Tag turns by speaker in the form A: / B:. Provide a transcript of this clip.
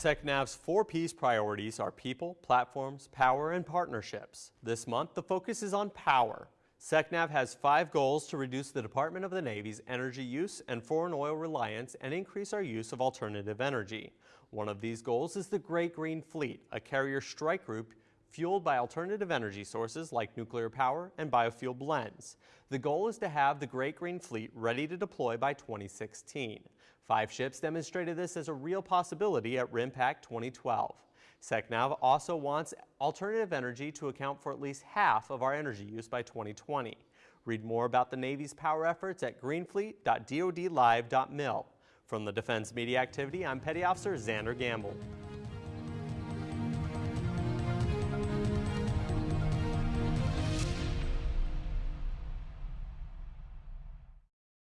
A: SecNav's four P's priorities are people, platforms, power, and partnerships. This month, the focus is on power. SecNav has five goals to reduce the Department of the Navy's energy use and foreign oil reliance and increase our use of alternative energy. One of these goals is the Great Green Fleet, a carrier strike group fueled by alternative energy sources like nuclear power and biofuel blends. The goal is to have the Great Green Fleet ready to deploy by 2016. Five ships demonstrated this as a real possibility at RIMPAC 2012. SecNav also wants alternative energy to account for at least half of our energy use by 2020. Read more about the Navy's power efforts at greenfleet.dodlive.mil. From the Defense Media Activity, I'm Petty Officer Xander Gamble.